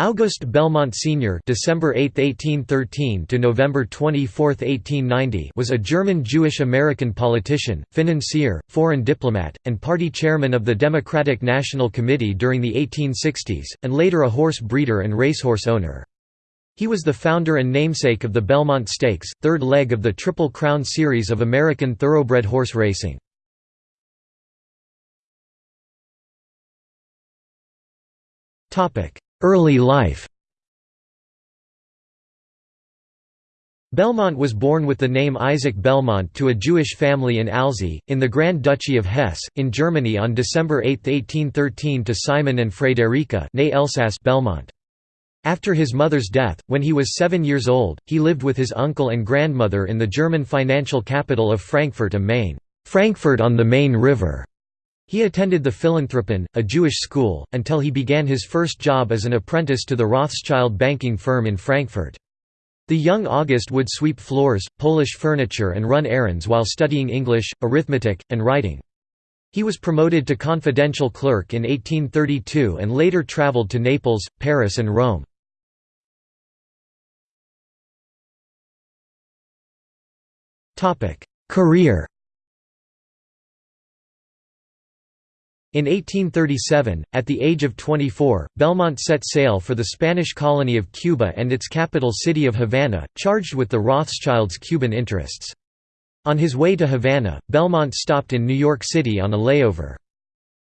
Auguste Belmont Sr. (December 8, 1813 to November 24, 1890) was a German Jewish-American politician, financier, foreign diplomat, and party chairman of the Democratic National Committee during the 1860s, and later a horse breeder and racehorse owner. He was the founder and namesake of the Belmont Stakes, third leg of the Triple Crown series of American thoroughbred horse racing. Topic Early life Belmont was born with the name Isaac Belmont to a Jewish family in Alzey, in the Grand Duchy of Hesse, in Germany on December 8, 1813 to Simon and Friederike Belmont. After his mother's death, when he was seven years old, he lived with his uncle and grandmother in the German financial capital of Frankfurt am Main, Frankfurt on the Main River. He attended the Philanthropin, a Jewish school, until he began his first job as an apprentice to the Rothschild banking firm in Frankfurt. The young August would sweep floors, polish furniture and run errands while studying English, arithmetic, and writing. He was promoted to confidential clerk in 1832 and later traveled to Naples, Paris and Rome. Career In 1837, at the age of 24, Belmont set sail for the Spanish colony of Cuba and its capital city of Havana, charged with the Rothschilds' Cuban interests. On his way to Havana, Belmont stopped in New York City on a layover.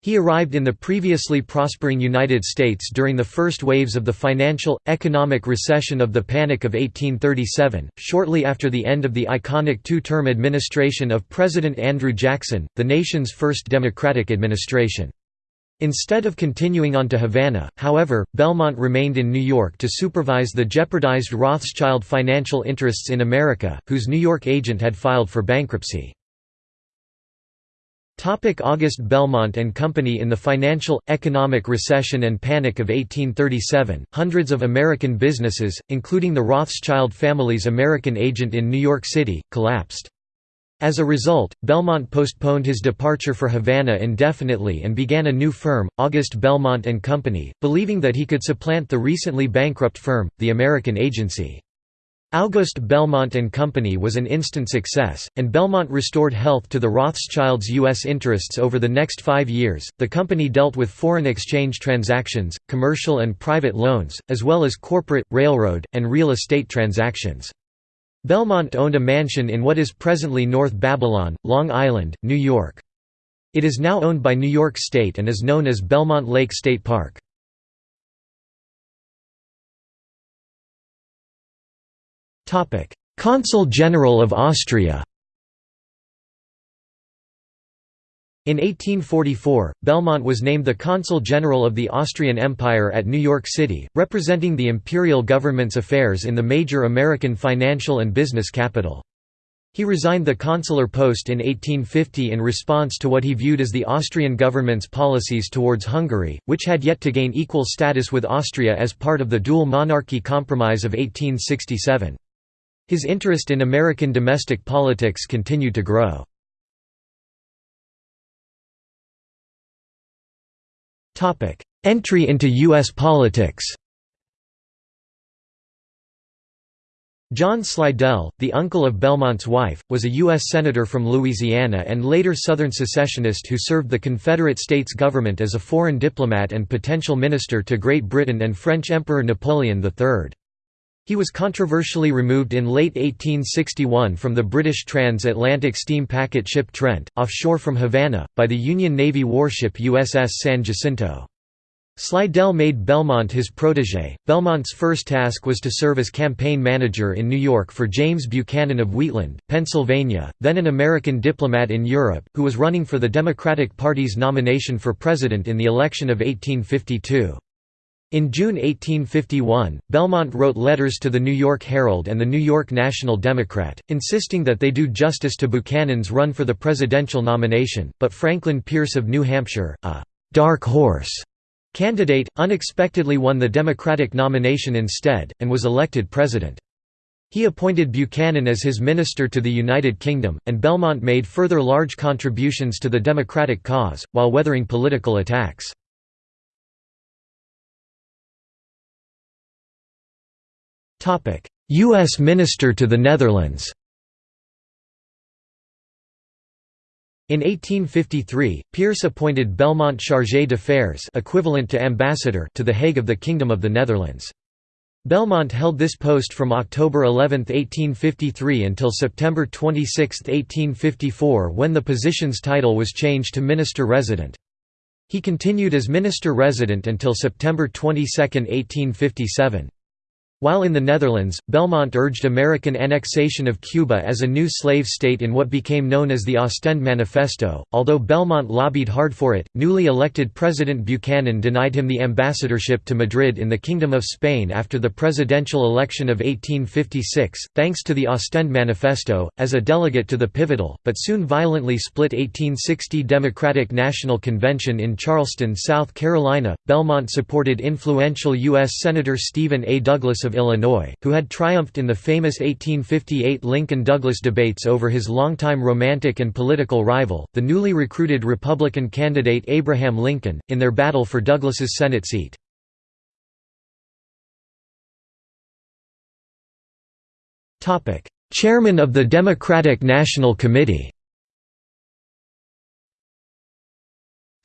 He arrived in the previously prospering United States during the first waves of the financial, economic recession of the Panic of 1837, shortly after the end of the iconic two-term administration of President Andrew Jackson, the nation's first Democratic administration. Instead of continuing on to Havana, however, Belmont remained in New York to supervise the jeopardized Rothschild financial interests in America, whose New York agent had filed for bankruptcy. Topic August Belmont and Company In the financial, economic recession and panic of 1837, hundreds of American businesses, including the Rothschild family's American agent in New York City, collapsed. As a result, Belmont postponed his departure for Havana indefinitely and began a new firm, August Belmont and Company, believing that he could supplant the recently bankrupt firm, the American Agency. Auguste Belmont and Company was an instant success, and Belmont restored health to the Rothschilds' U.S. interests over the next five years. The company dealt with foreign exchange transactions, commercial and private loans, as well as corporate, railroad, and real estate transactions. Belmont owned a mansion in what is presently North Babylon, Long Island, New York. It is now owned by New York State and is known as Belmont Lake State Park. Consul General of Austria In 1844, Belmont was named the Consul General of the Austrian Empire at New York City, representing the imperial government's affairs in the major American financial and business capital. He resigned the consular post in 1850 in response to what he viewed as the Austrian government's policies towards Hungary, which had yet to gain equal status with Austria as part of the dual monarchy compromise of 1867. His interest in American domestic politics continued to grow. Entry into U.S. politics John Slidell, the uncle of Belmont's wife, was a U.S. Senator from Louisiana and later Southern secessionist who served the Confederate States government as a foreign diplomat and potential minister to Great Britain and French Emperor Napoleon III. He was controversially removed in late 1861 from the British transatlantic steam packet ship Trent, offshore from Havana, by the Union Navy warship USS San Jacinto. Slidell made Belmont his protégé. Belmont's first task was to serve as campaign manager in New York for James Buchanan of Wheatland, Pennsylvania, then an American diplomat in Europe, who was running for the Democratic Party's nomination for president in the election of 1852. In June 1851, Belmont wrote letters to the New York Herald and the New York National Democrat, insisting that they do justice to Buchanan's run for the presidential nomination, but Franklin Pierce of New Hampshire, a «dark horse» candidate, unexpectedly won the Democratic nomination instead, and was elected president. He appointed Buchanan as his minister to the United Kingdom, and Belmont made further large contributions to the Democratic cause, while weathering political attacks. U.S. Minister to the Netherlands In 1853, Pierce appointed Belmont chargé d'affaires equivalent to ambassador to The Hague of the Kingdom of the Netherlands. Belmont held this post from October 11, 1853 until September 26, 1854 when the position's title was changed to Minister-Resident. He continued as Minister-Resident until September 22, 1857. While in the Netherlands, Belmont urged American annexation of Cuba as a new slave state in what became known as the Ostend Manifesto. Although Belmont lobbied hard for it, newly elected President Buchanan denied him the ambassadorship to Madrid in the Kingdom of Spain after the presidential election of 1856, thanks to the Ostend Manifesto, as a delegate to the pivotal, but soon violently split 1860 Democratic National Convention in Charleston, South Carolina. Belmont supported influential U.S. Senator Stephen A. Douglas of Illinois, who had triumphed in the famous 1858 Lincoln-Douglas debates over his longtime romantic and political rival, the newly recruited Republican candidate Abraham Lincoln, in their battle for Douglas's Senate seat. Chairman of the Democratic National Committee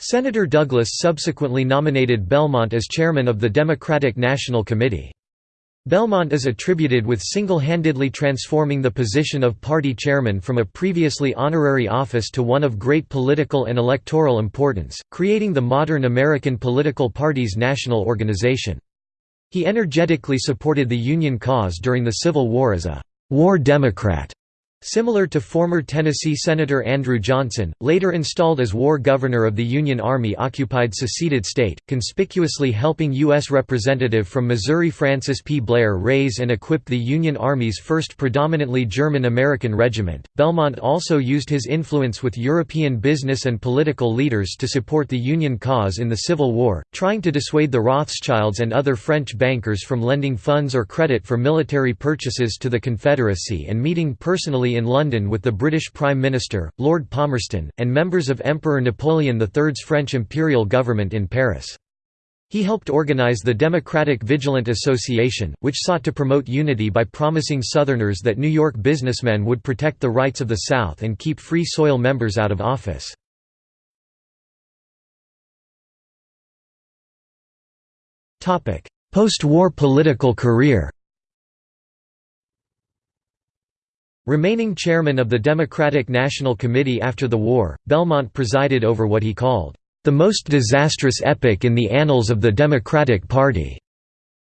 Senator Douglas subsequently nominated Belmont as chairman of the Democratic National Committee. Belmont is attributed with single-handedly transforming the position of party chairman from a previously honorary office to one of great political and electoral importance, creating the modern American political party's national organization. He energetically supported the Union cause during the Civil War as a «war Democrat» Similar to former Tennessee Senator Andrew Johnson, later installed as war governor of the Union Army-occupied seceded state, conspicuously helping U.S. Representative from Missouri Francis P. Blair raise and equip the Union Army's first predominantly German-American regiment. Belmont also used his influence with European business and political leaders to support the Union cause in the Civil War, trying to dissuade the Rothschilds and other French bankers from lending funds or credit for military purchases to the Confederacy and meeting personally in London with the British Prime Minister, Lord Palmerston, and members of Emperor Napoleon III's French imperial government in Paris. He helped organize the Democratic Vigilant Association, which sought to promote unity by promising Southerners that New York businessmen would protect the rights of the South and keep Free Soil members out of office. Post-war political career Remaining chairman of the Democratic National Committee after the war, Belmont presided over what he called, "...the most disastrous epoch in the annals of the Democratic Party."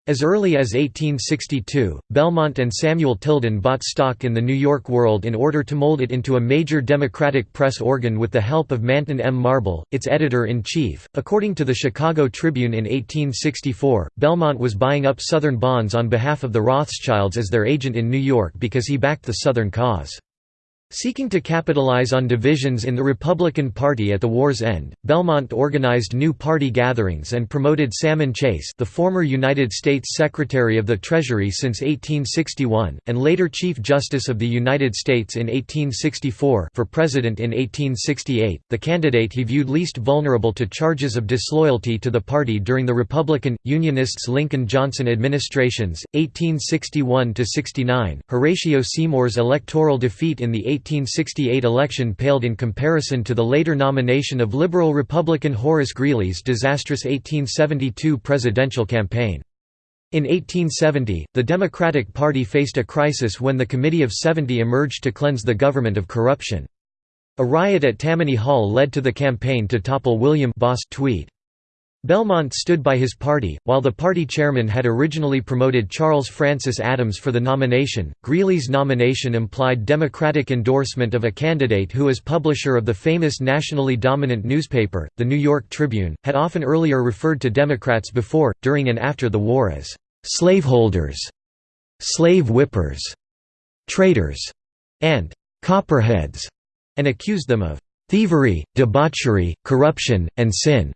As early as 1862, Belmont and Samuel Tilden bought stock in the New York World in order to mold it into a major Democratic press organ with the help of Manton M. Marble, its editor-in-chief. According to the Chicago Tribune in 1864, Belmont was buying up Southern bonds on behalf of the Rothschilds as their agent in New York because he backed the Southern cause. Seeking to capitalize on divisions in the Republican Party at the war's end, Belmont organized new party gatherings and promoted Salmon Chase the former United States Secretary of the Treasury since 1861, and later Chief Justice of the United States in 1864 for president in 1868, the candidate he viewed least vulnerable to charges of disloyalty to the party during the Republican, Unionists Lincoln-Johnson administrations, 1861–69, Horatio Seymour's electoral defeat in the 1868 election paled in comparison to the later nomination of Liberal Republican Horace Greeley's disastrous 1872 presidential campaign. In 1870, the Democratic Party faced a crisis when the Committee of Seventy emerged to cleanse the government of corruption. A riot at Tammany Hall led to the campaign to topple William Boss Tweed. Belmont stood by his party, while the party chairman had originally promoted Charles Francis Adams for the nomination. Greeley's nomination implied Democratic endorsement of a candidate who, as publisher of the famous nationally dominant newspaper, the New York Tribune, had often earlier referred to Democrats before, during and after the war as slaveholders, slave whippers, traitors, and copperheads, and accused them of thievery, debauchery, corruption, and sin.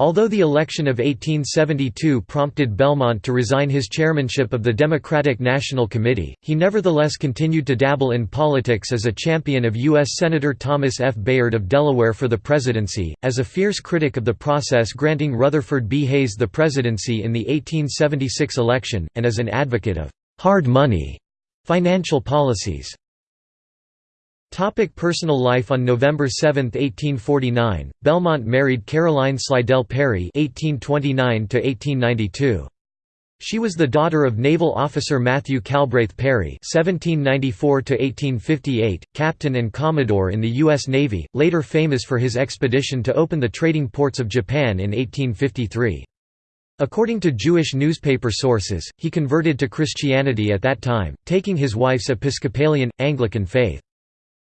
Although the election of 1872 prompted Belmont to resign his chairmanship of the Democratic National Committee, he nevertheless continued to dabble in politics as a champion of U.S. Senator Thomas F. Bayard of Delaware for the presidency, as a fierce critic of the process granting Rutherford B. Hayes the presidency in the 1876 election, and as an advocate of «hard money» financial policies. Topic personal life On November 7, 1849, Belmont married Caroline Slidell Perry (1829–1892). She was the daughter of naval officer Matthew Calbraith Perry (1794–1858), captain and commodore in the U.S. Navy, later famous for his expedition to open the trading ports of Japan in 1853. According to Jewish newspaper sources, he converted to Christianity at that time, taking his wife's Episcopalian, Anglican faith.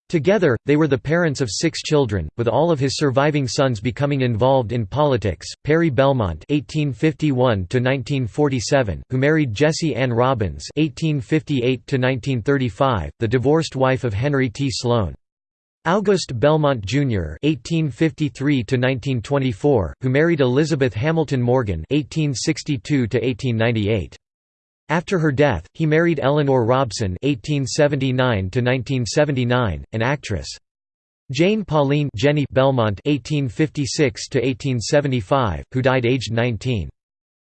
Together, they were the parents of six children, with all of his surviving sons becoming involved in politics. Perry Belmont (1851–1947), who married Jessie Ann Robbins (1858–1935), the divorced wife of Henry T. Sloan. August Belmont Jr. (1853–1924), who married Elizabeth Hamilton Morgan (1862–1898). After her death, he married Eleanor Robson (1879–1979), an actress. Jane Pauline Jenny Belmont (1856–1875), who died aged 19.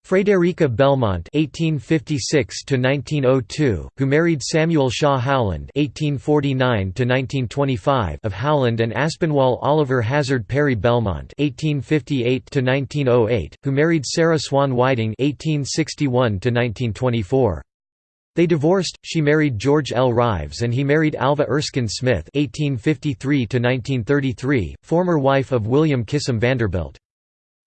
Frederica Belmont (1856–1902), who married Samuel Shaw Howland (1849–1925) of Howland and Aspinwall Oliver Hazard Perry Belmont (1858–1908), who married Sarah Swan Whiting (1861–1924). They divorced, she married George L. Rives and he married Alva Erskine Smith (1853–1933), former wife of William Kissam Vanderbilt.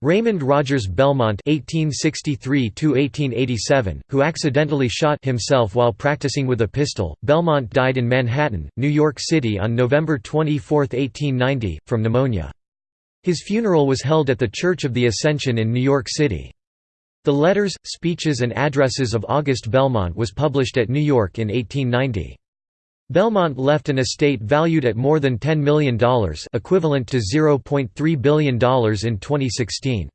Raymond Rogers Belmont (1863–1887), who accidentally shot himself while practicing with a pistol, Belmont died in Manhattan, New York City on November 24, 1890, from pneumonia. His funeral was held at the Church of the Ascension in New York City. The letters, speeches and addresses of August Belmont was published at New York in 1890. Belmont left an estate valued at more than $10 million equivalent to $0.3 billion in 2016.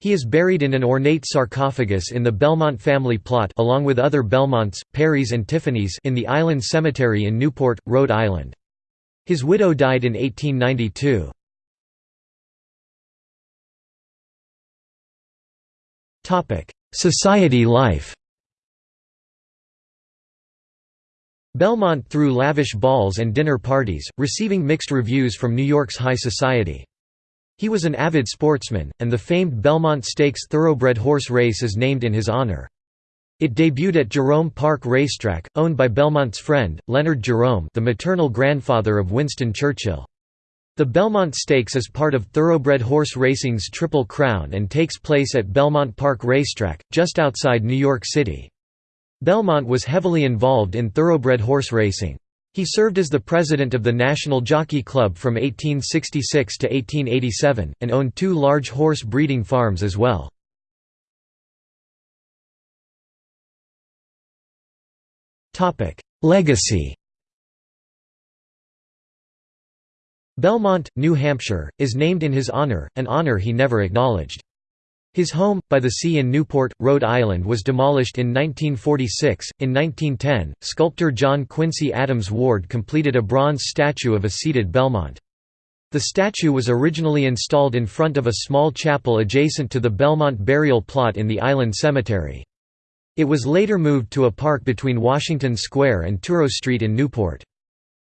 He is buried in an ornate sarcophagus in the Belmont family plot along with other Belmonts, Perrys and Tiffanys in the Island Cemetery in Newport, Rhode Island. His widow died in 1892. Society life Belmont threw lavish balls and dinner parties, receiving mixed reviews from New York's high society. He was an avid sportsman, and the famed Belmont Stakes thoroughbred horse race is named in his honor. It debuted at Jerome Park Racetrack, owned by Belmont's friend, Leonard Jerome the maternal grandfather of Winston Churchill. The Belmont Stakes is part of thoroughbred horse racing's Triple Crown and takes place at Belmont Park Racetrack, just outside New York City. Belmont was heavily involved in thoroughbred horse racing. He served as the president of the National Jockey Club from 1866 to 1887, and owned two large horse breeding farms as well. Legacy Belmont, New Hampshire, is named in his honor, an honor he never acknowledged. His home, by the sea in Newport, Rhode Island was demolished in 1946. In 1910, sculptor John Quincy Adams Ward completed a bronze statue of a seated Belmont. The statue was originally installed in front of a small chapel adjacent to the Belmont burial plot in the Island Cemetery. It was later moved to a park between Washington Square and Touro Street in Newport.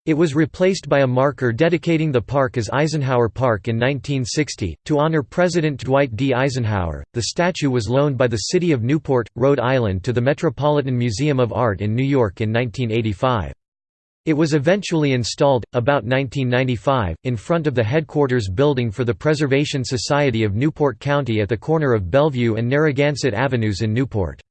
It was replaced by a marker dedicating the park as Eisenhower Park in 1960. To honor President Dwight D. Eisenhower, the statue was loaned by the city of Newport, Rhode Island to the Metropolitan Museum of Art in New York in 1985. It was eventually installed, about 1995, in front of the headquarters building for the Preservation Society of Newport County at the corner of Bellevue and Narragansett Avenues in Newport.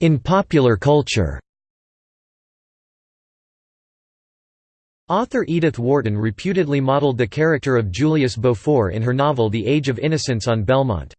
In popular culture Author Edith Wharton reputedly modeled the character of Julius Beaufort in her novel The Age of Innocence on Belmont.